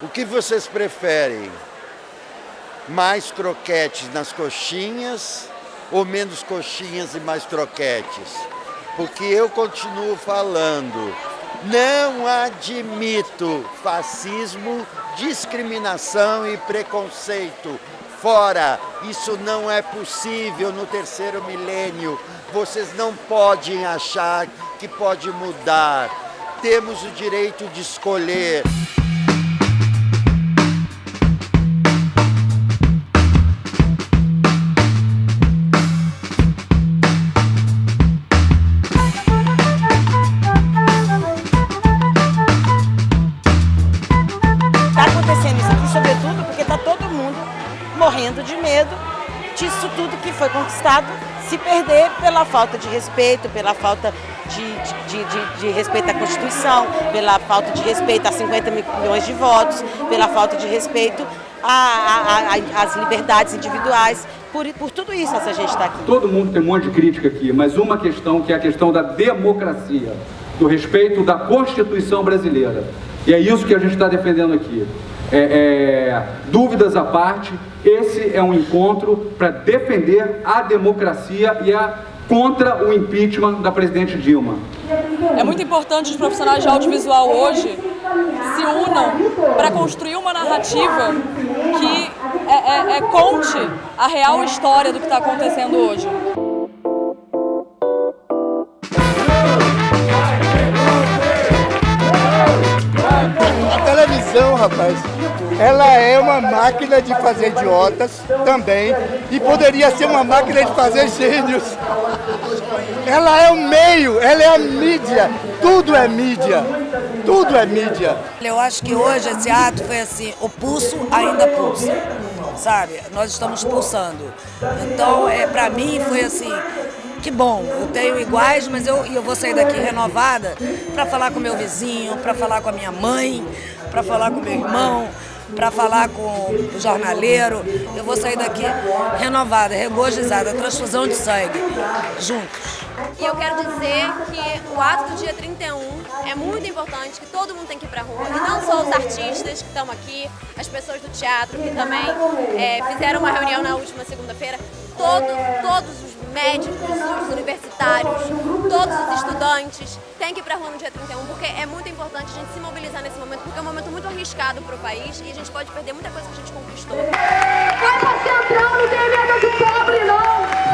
O que vocês preferem? Mais croquetes nas coxinhas ou menos coxinhas e mais croquetes? Porque eu continuo falando, não admito fascismo, discriminação e preconceito. Fora, isso não é possível no terceiro milênio. Vocês não podem achar que pode mudar. Temos o direito de escolher. Morrendo de medo disso tudo que foi conquistado se perder pela falta de respeito, pela falta de, de, de, de, respeito à Constituição, pela falta de respeito a 50 milhões de votos, pela falta de respeito às liberdades individuais. Por, por tudo isso essa gente está aqui. Todo mundo tem um monte de crítica aqui, mas uma questão que é a questão da democracia, do respeito da Constituição brasileira. E é isso que a gente está defendendo aqui. É, é, dúvidas à parte, esse é um encontro para defender a democracia e a contra o impeachment da presidente Dilma. É muito importante os profissionais de audiovisual hoje se unam para construir uma narrativa que é, é, é conte a real história do que está acontecendo hoje. Televisão, rapaz, ela é uma máquina de fazer idiotas também e poderia ser uma máquina de fazer gênios. Ela é o meio, ela é a mídia, tudo é mídia, tudo é mídia. Eu acho que hoje esse ato foi assim, o pulso ainda pulsa, sabe? Nós estamos pulsando. Então, é, para mim foi assim, que bom, eu tenho iguais, mas eu, eu vou sair daqui renovada para falar com meu vizinho, para falar com a minha mãe, para falar com meu irmão, para falar com o jornaleiro. Eu vou sair daqui renovada, regozijada, transfusão de sangue, juntos. E eu quero dizer que o ato do dia 31 é muito importante, que todo mundo tem que ir pra rua. E não só os artistas que estão aqui, as pessoas do teatro que também é, fizeram uma reunião na última segunda-feira. Todos, todos os médicos, os universitários, todos os estudantes têm que ir para a rua no dia 31, porque é muito importante a gente se mobilizar nesse momento, porque é um momento muito arriscado para o país e a gente pode perder muita coisa que a gente conquistou. Faz central, não tem medo de pobre, não!